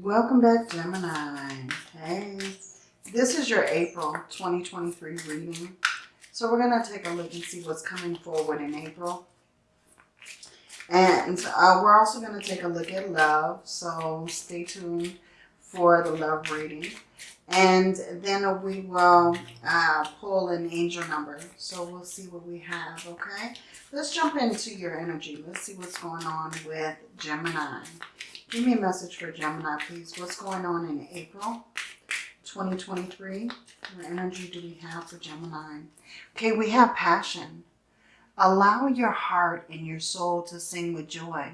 Welcome back, Gemini. Hey, this is your April 2023 reading. So we're going to take a look and see what's coming forward in April. And uh, we're also going to take a look at love. So stay tuned for the love reading. And then we will uh, pull an angel number. So we'll see what we have, okay? Let's jump into your energy. Let's see what's going on with Gemini. Give me a message for Gemini, please. What's going on in April 2023? What energy do we have for Gemini? Okay, we have passion. Allow your heart and your soul to sing with joy.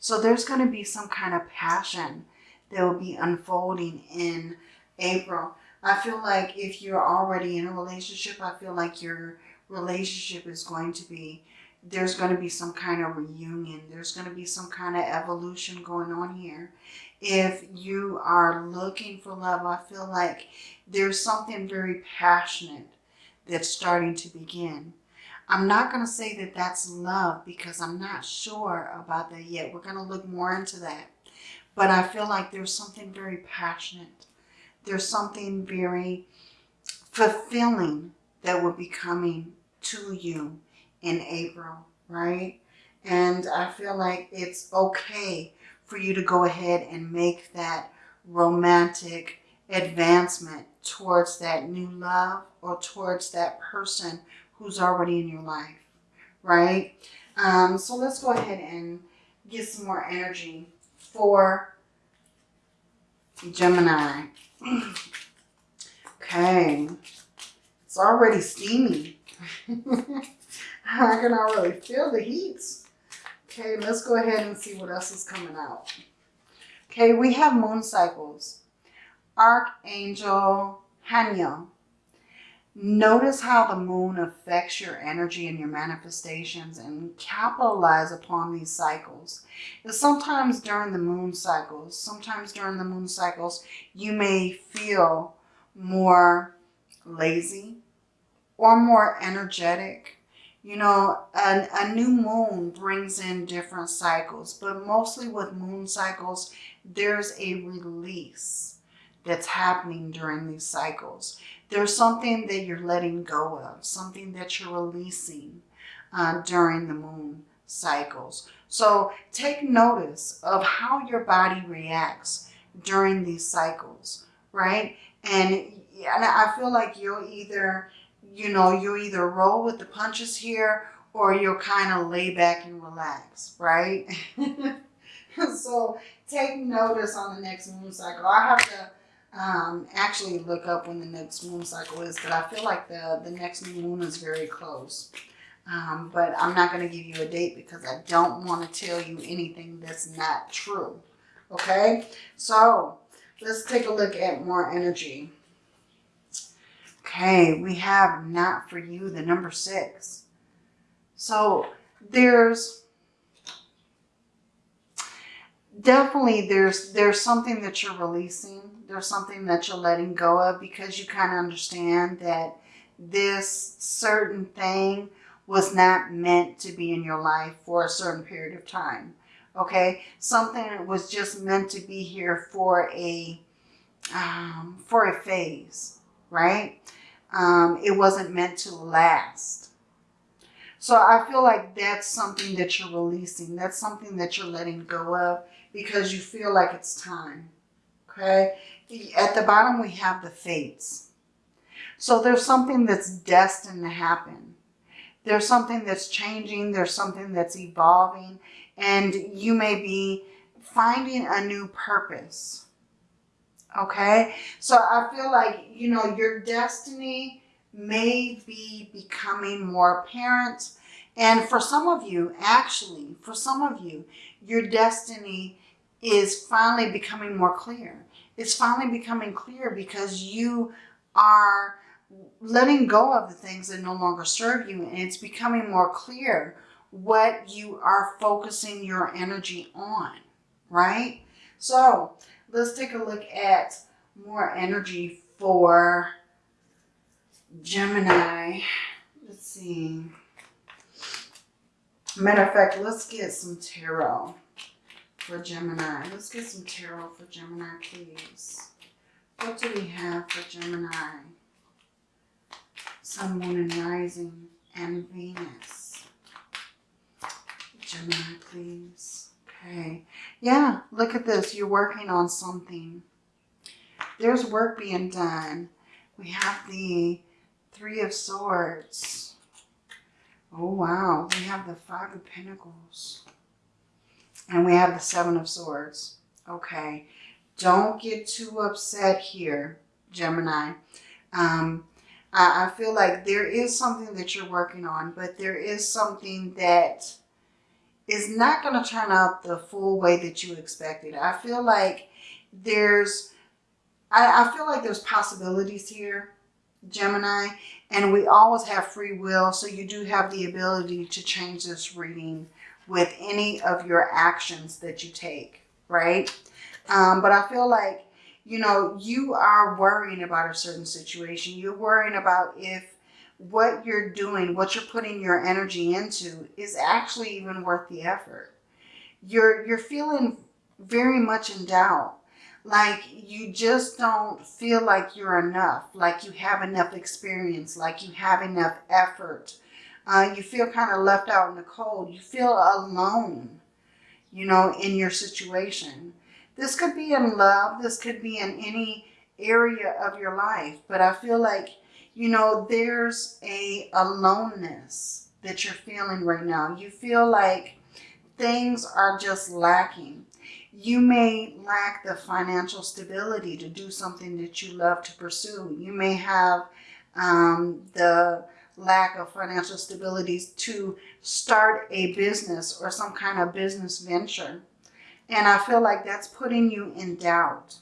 So there's going to be some kind of passion that will be unfolding in April. I feel like if you're already in a relationship, I feel like your relationship is going to be there's going to be some kind of reunion. There's going to be some kind of evolution going on here. If you are looking for love, I feel like there's something very passionate that's starting to begin. I'm not going to say that that's love because I'm not sure about that yet. We're going to look more into that. But I feel like there's something very passionate. There's something very fulfilling that will be coming to you in April, right? And I feel like it's okay for you to go ahead and make that romantic advancement towards that new love or towards that person who's already in your life, right? Um, so let's go ahead and get some more energy for Gemini. okay, it's already steamy. I can already feel the heat. Okay, let's go ahead and see what else is coming out. Okay, we have moon cycles. Archangel Haniel. Notice how the moon affects your energy and your manifestations and capitalize upon these cycles. And sometimes during the moon cycles, sometimes during the moon cycles, you may feel more lazy or more energetic you know, a, a new moon brings in different cycles, but mostly with moon cycles, there's a release that's happening during these cycles. There's something that you're letting go of, something that you're releasing uh, during the moon cycles. So take notice of how your body reacts during these cycles, right? And, and I feel like you'll either you know, you either roll with the punches here or you'll kind of lay back and relax, right? so take notice on the next moon cycle. I have to um, actually look up when the next moon cycle is, but I feel like the, the next new moon is very close. Um, but I'm not going to give you a date because I don't want to tell you anything that's not true. Okay, so let's take a look at more energy. Okay, we have not for you, the number six. So there's definitely there's there's something that you're releasing. There's something that you're letting go of because you kind of understand that this certain thing was not meant to be in your life for a certain period of time. Okay, something that was just meant to be here for a um, for a phase, right? um, it wasn't meant to last. So I feel like that's something that you're releasing. That's something that you're letting go of because you feel like it's time. Okay. At the bottom, we have the fates. So there's something that's destined to happen. There's something that's changing. There's something that's evolving. And you may be finding a new purpose. Okay. So I feel like, you know, your destiny may be becoming more apparent. And for some of you, actually, for some of you, your destiny is finally becoming more clear. It's finally becoming clear because you are letting go of the things that no longer serve you. And it's becoming more clear what you are focusing your energy on, right? So let's take a look at more energy for Gemini. Let's see. Matter of fact, let's get some tarot for Gemini? Let's get some tarot for Gemini, please. What do we have for Gemini? Sun, Moon, and Rising, and Venus. Gemini, please. Okay. Yeah, look at this. You're working on something. There's work being done. We have the Three of Swords. Oh, wow. We have the Five of Pentacles. And we have the Seven of Swords. Okay. Don't get too upset here, Gemini. Um, I, I feel like there is something that you're working on, but there is something that is not going to turn out the full way that you expected. I feel like there's, I, I feel like there's possibilities here, Gemini, and we always have free will, so you do have the ability to change this reading with any of your actions that you take, right? Um, but I feel like, you know, you are worrying about a certain situation. You're worrying about if what you're doing, what you're putting your energy into is actually even worth the effort. You're, you're feeling very much in doubt. Like you just don't feel like you're enough, like you have enough experience, like you have enough effort. Uh, you feel kind of left out in the cold. You feel alone, you know, in your situation. This could be in love. This could be in any area of your life. But I feel like, you know, there's a aloneness that you're feeling right now. You feel like things are just lacking. You may lack the financial stability to do something that you love to pursue. You may have um, the lack of financial stability to start a business or some kind of business venture. And I feel like that's putting you in doubt.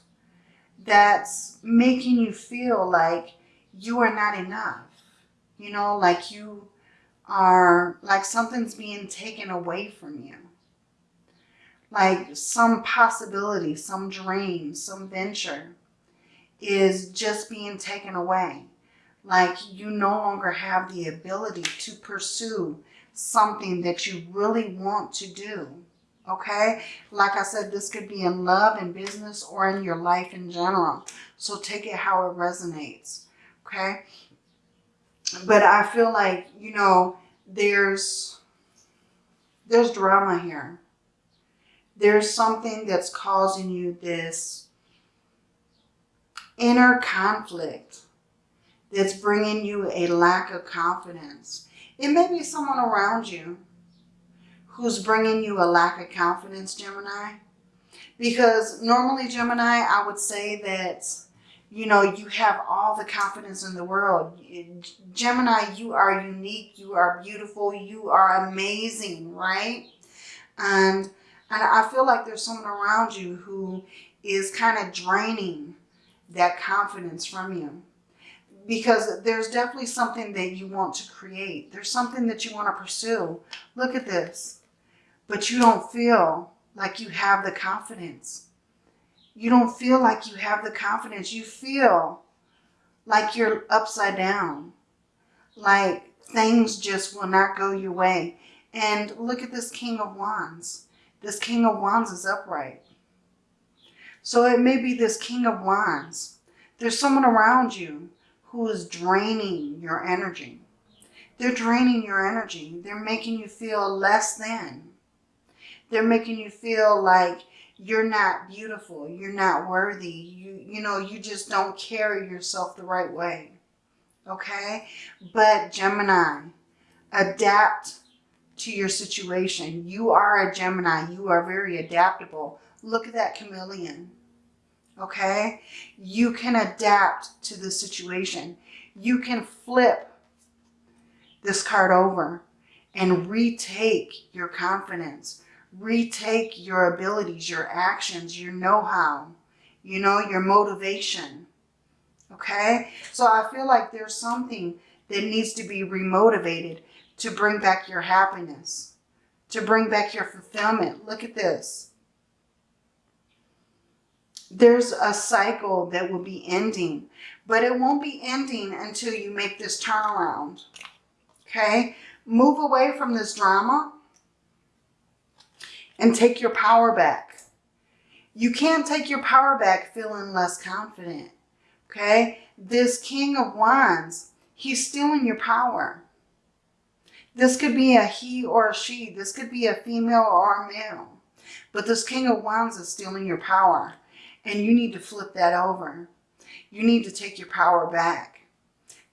That's making you feel like you are not enough. You know, like you are, like something's being taken away from you. Like some possibility, some dream, some venture is just being taken away. Like you no longer have the ability to pursue something that you really want to do okay? Like I said, this could be in love, in business, or in your life in general. So take it how it resonates, okay? But I feel like, you know, there's, there's drama here. There's something that's causing you this inner conflict that's bringing you a lack of confidence. It may be someone around you who's bringing you a lack of confidence, Gemini. Because normally, Gemini, I would say that, you know, you have all the confidence in the world. Gemini, you are unique, you are beautiful, you are amazing, right? And, and I feel like there's someone around you who is kind of draining that confidence from you because there's definitely something that you want to create. There's something that you want to pursue. Look at this but you don't feel like you have the confidence. You don't feel like you have the confidence. You feel like you're upside down, like things just will not go your way. And look at this King of Wands. This King of Wands is upright. So it may be this King of Wands. There's someone around you who is draining your energy. They're draining your energy. They're making you feel less than. They're making you feel like you're not beautiful. You're not worthy. You, you know, you just don't carry yourself the right way. Okay? But Gemini, adapt to your situation. You are a Gemini. You are very adaptable. Look at that chameleon. Okay? You can adapt to the situation. You can flip this card over and retake your confidence retake your abilities, your actions, your know-how, you know, your motivation. Okay? So I feel like there's something that needs to be remotivated to bring back your happiness, to bring back your fulfillment. Look at this. There's a cycle that will be ending, but it won't be ending until you make this turnaround. Okay? Move away from this drama and take your power back. You can't take your power back feeling less confident. Okay? This King of Wands, he's stealing your power. This could be a he or a she. This could be a female or a male. But this King of Wands is stealing your power. And you need to flip that over. You need to take your power back.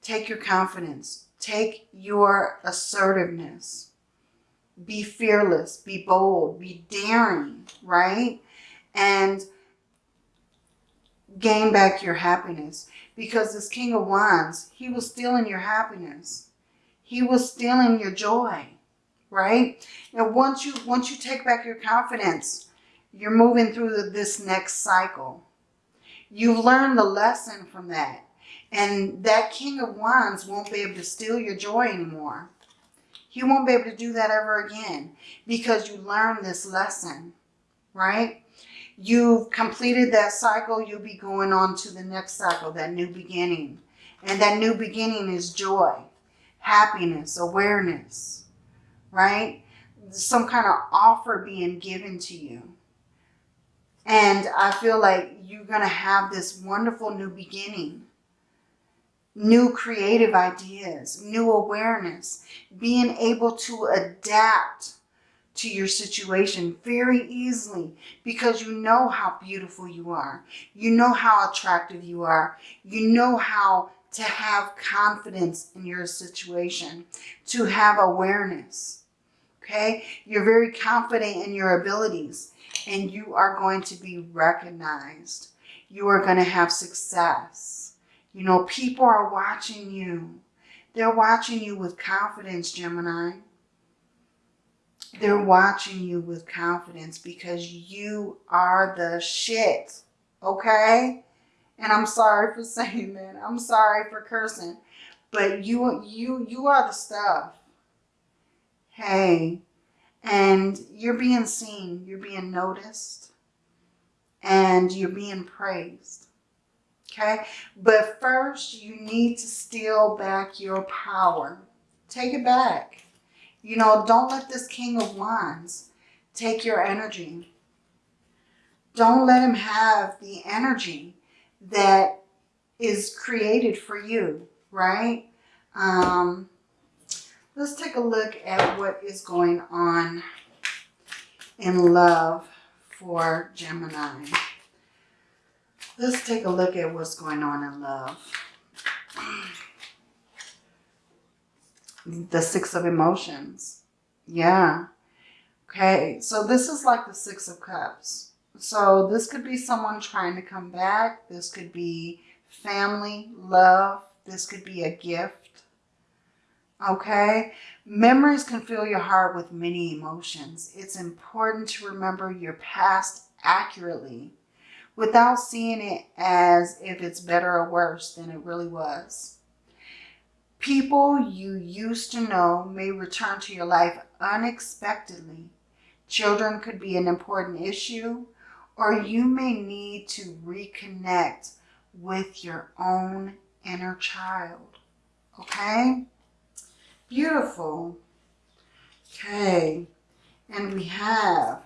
Take your confidence. Take your assertiveness. Be fearless. Be bold. Be daring, right? And gain back your happiness. Because this King of Wands, he was stealing your happiness. He was stealing your joy, right? And once you once you take back your confidence, you're moving through this next cycle. You've learned the lesson from that. And that King of Wands won't be able to steal your joy anymore. He won't be able to do that ever again because you learned this lesson, right? You've completed that cycle. You'll be going on to the next cycle, that new beginning. And that new beginning is joy, happiness, awareness, right? Some kind of offer being given to you. And I feel like you're going to have this wonderful new beginning. New creative ideas, new awareness, being able to adapt to your situation very easily because you know how beautiful you are. You know how attractive you are. You know how to have confidence in your situation, to have awareness. Okay? You're very confident in your abilities and you are going to be recognized. You are going to have success. You know, people are watching you. They're watching you with confidence, Gemini. They're watching you with confidence because you are the shit. Okay? And I'm sorry for saying that. I'm sorry for cursing. But you you you are the stuff. Hey, and you're being seen, you're being noticed, and you're being praised. Okay? But first, you need to steal back your power. Take it back. You know, don't let this King of Wands take your energy. Don't let him have the energy that is created for you, right? Um, Let's take a look at what is going on in love for Gemini. Let's take a look at what's going on in love. The Six of Emotions. Yeah. Okay, so this is like the Six of Cups. So this could be someone trying to come back. This could be family, love. This could be a gift okay? Memories can fill your heart with many emotions. It's important to remember your past accurately without seeing it as if it's better or worse than it really was. People you used to know may return to your life unexpectedly. Children could be an important issue, or you may need to reconnect with your own inner child. Okay? Beautiful. Okay. And we have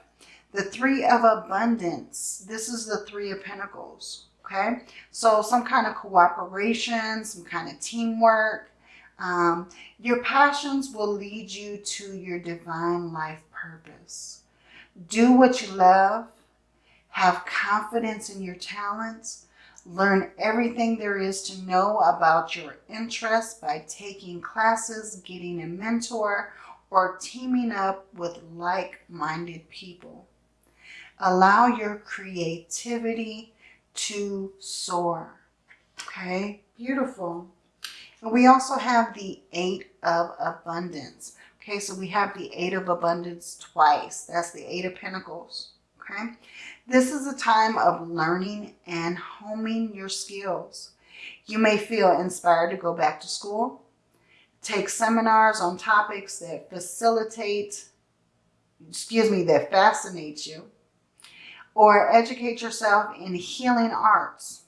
the Three of Abundance. This is the Three of Pentacles. Okay. So some kind of cooperation, some kind of teamwork. Um, your passions will lead you to your divine life purpose. Do what you love. Have confidence in your talents Learn everything there is to know about your interests by taking classes, getting a mentor, or teaming up with like-minded people. Allow your creativity to soar. Okay, beautiful. And we also have the Eight of Abundance. Okay, so we have the Eight of Abundance twice. That's the Eight of Pentacles. Okay, this is a time of learning and homing your skills. You may feel inspired to go back to school, take seminars on topics that facilitate, excuse me, that fascinate you, or educate yourself in healing arts.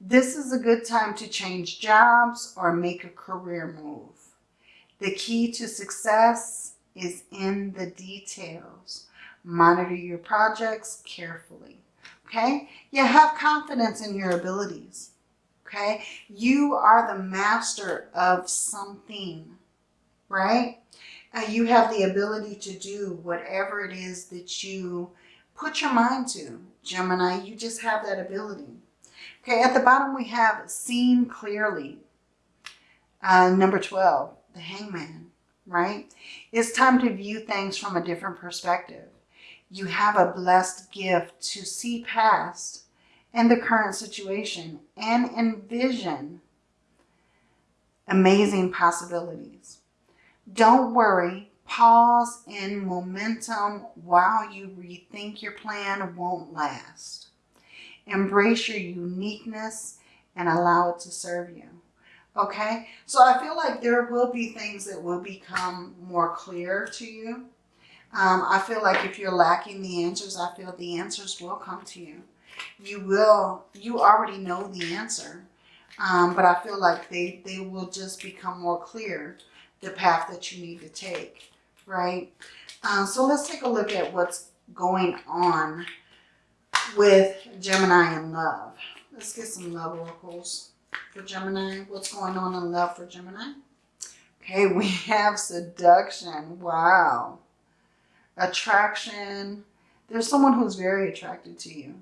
This is a good time to change jobs or make a career move. The key to success is in the details. Monitor your projects carefully. Okay? You have confidence in your abilities. Okay? You are the master of something, right? And you have the ability to do whatever it is that you put your mind to. Gemini, you just have that ability. Okay, at the bottom we have seen clearly. Uh, number 12, the hangman, right? It's time to view things from a different perspective. You have a blessed gift to see past and the current situation and envision amazing possibilities. Don't worry, pause in momentum while you rethink your plan won't last. Embrace your uniqueness and allow it to serve you. Okay, so I feel like there will be things that will become more clear to you. Um, I feel like if you're lacking the answers, I feel the answers will come to you you will, you already know the answer. Um, but I feel like they, they will just become more clear, the path that you need to take, right? Uh, so let's take a look at what's going on with Gemini and love. Let's get some love oracles for Gemini. What's going on in love for Gemini? Okay, we have seduction. Wow. Attraction. There's someone who's very attracted to you.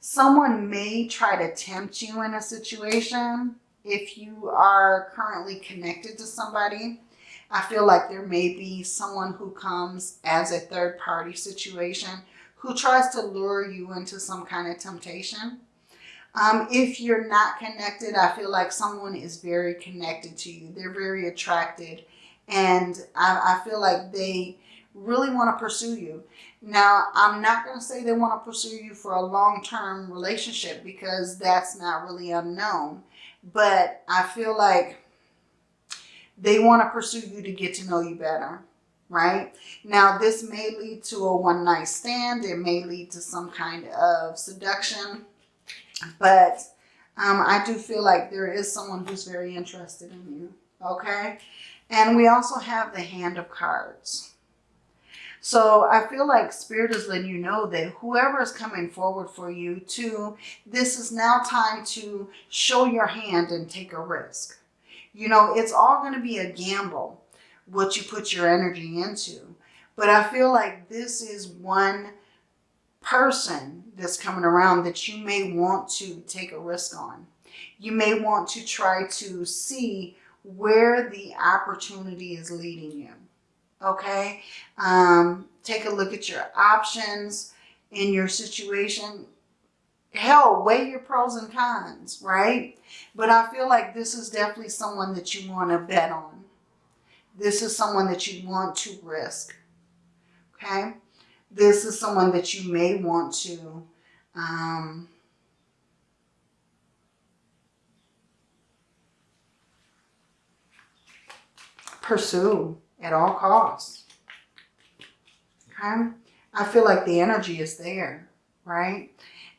Someone may try to tempt you in a situation if you are currently connected to somebody. I feel like there may be someone who comes as a third party situation who tries to lure you into some kind of temptation. Um, if you're not connected, I feel like someone is very connected to you. They're very attracted and I, I feel like they really want to pursue you. Now, I'm not going to say they want to pursue you for a long-term relationship because that's not really unknown. But I feel like they want to pursue you to get to know you better, right? Now, this may lead to a one-night stand. It may lead to some kind of seduction. But um, I do feel like there is someone who's very interested in you, okay? And we also have the Hand of Cards. So I feel like Spirit is letting you know that whoever is coming forward for you to, this is now time to show your hand and take a risk. You know, it's all going to be a gamble what you put your energy into. But I feel like this is one person that's coming around that you may want to take a risk on. You may want to try to see where the opportunity is leading you okay? Um, take a look at your options in your situation. Hell, weigh your pros and cons, right? But I feel like this is definitely someone that you want to bet on. This is someone that you want to risk, okay? This is someone that you may want to um, pursue at all costs. Okay? I feel like the energy is there, right?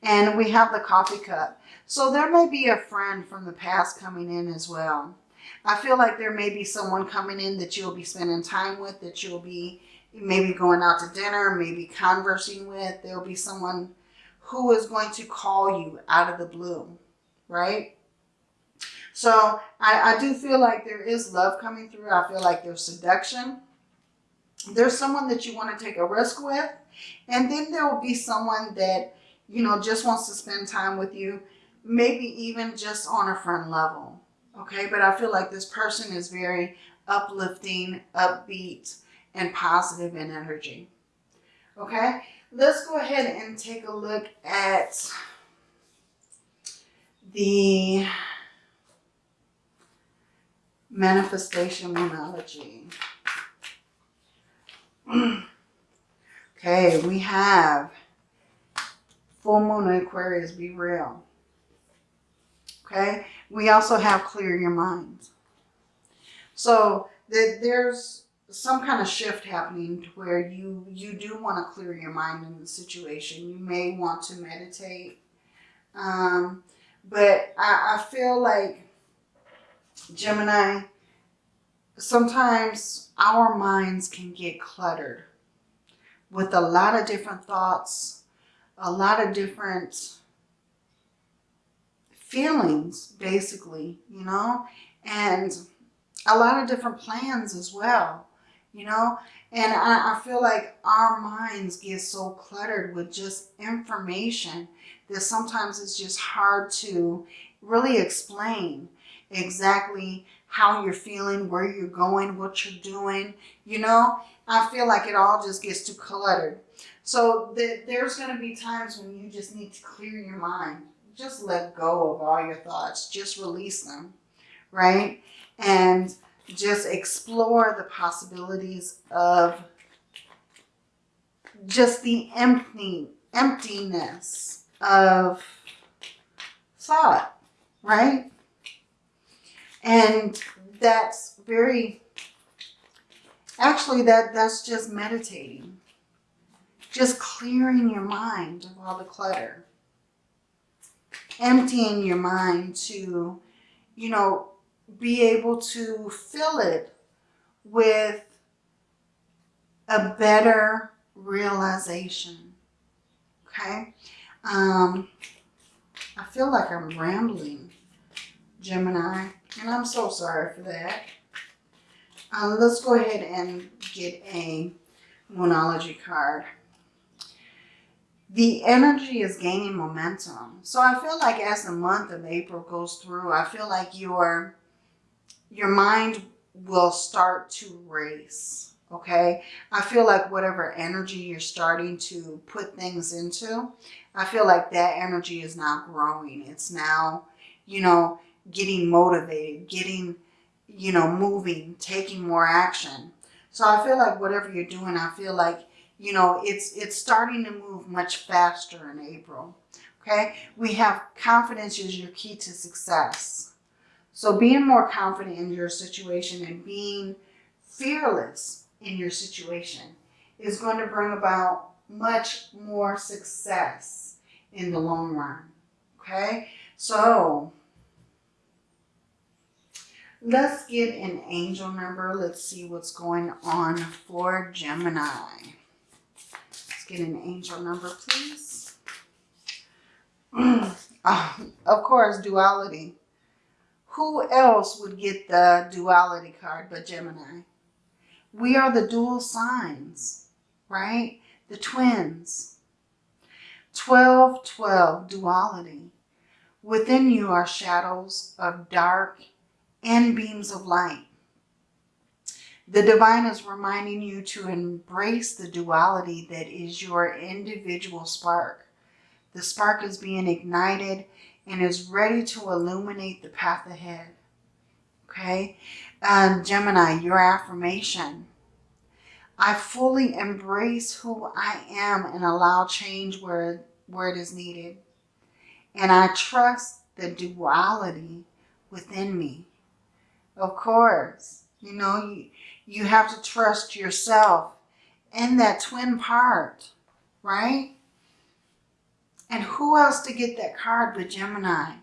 And we have the coffee cup. So there may be a friend from the past coming in as well. I feel like there may be someone coming in that you'll be spending time with, that you'll be maybe going out to dinner, maybe conversing with. There'll be someone who is going to call you out of the blue, right? So I, I do feel like there is love coming through. I feel like there's seduction. There's someone that you want to take a risk with. And then there will be someone that, you know, just wants to spend time with you. Maybe even just on a friend level. Okay, but I feel like this person is very uplifting, upbeat, and positive in energy. Okay, let's go ahead and take a look at the manifestation Moonology. okay, we have full moon in Aquarius, be real. Okay, we also have clear your mind. So that there's some kind of shift happening to where you you do want to clear your mind in the situation. You may want to meditate. Um, but I, I feel like Gemini, sometimes our minds can get cluttered with a lot of different thoughts, a lot of different feelings, basically, you know, and a lot of different plans as well, you know. And I, I feel like our minds get so cluttered with just information that sometimes it's just hard to really explain exactly how you're feeling, where you're going, what you're doing. You know, I feel like it all just gets too cluttered. So th there's going to be times when you just need to clear your mind. Just let go of all your thoughts. Just release them, right? And just explore the possibilities of just the empty emptiness of thought, right? And that's very, actually that, that's just meditating. Just clearing your mind of all the clutter. Emptying your mind to, you know, be able to fill it with a better realization. Okay? Um, I feel like I'm rambling, Gemini, and I'm so sorry for that. Uh, let's go ahead and get a Moonology card. The energy is gaining momentum. So I feel like as the month of April goes through, I feel like your, your mind will start to race. Okay. I feel like whatever energy you're starting to put things into, I feel like that energy is now growing. It's now, you know, getting motivated, getting, you know, moving, taking more action. So I feel like whatever you're doing, I feel like, you know, it's, it's starting to move much faster in April. Okay. We have confidence is your key to success. So being more confident in your situation and being fearless in your situation is going to bring about much more success in the long run. Okay, so let's get an angel number. Let's see what's going on for Gemini. Get an angel number, please. uh, of course, duality. Who else would get the duality card but Gemini? We are the dual signs, right? The twins. 12, 12, duality. Within you are shadows of dark and beams of light. The divine is reminding you to embrace the duality that is your individual spark. The spark is being ignited and is ready to illuminate the path ahead. Okay? Um, Gemini, your affirmation. I fully embrace who I am and allow change where, where it is needed. And I trust the duality within me. Of course, you know, you, you have to trust yourself and that twin part, right? And who else to get that card but Gemini?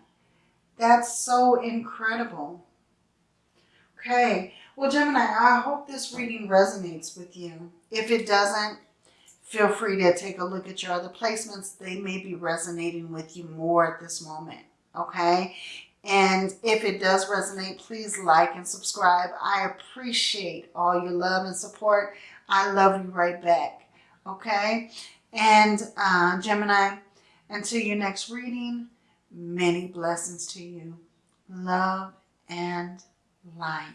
That's so incredible. Okay, well, Gemini, I hope this reading resonates with you. If it doesn't, feel free to take a look at your other placements. They may be resonating with you more at this moment, okay? And if it does resonate, please like and subscribe. I appreciate all your love and support. I love you right back, okay? And uh, Gemini, until your next reading, many blessings to you. Love and light.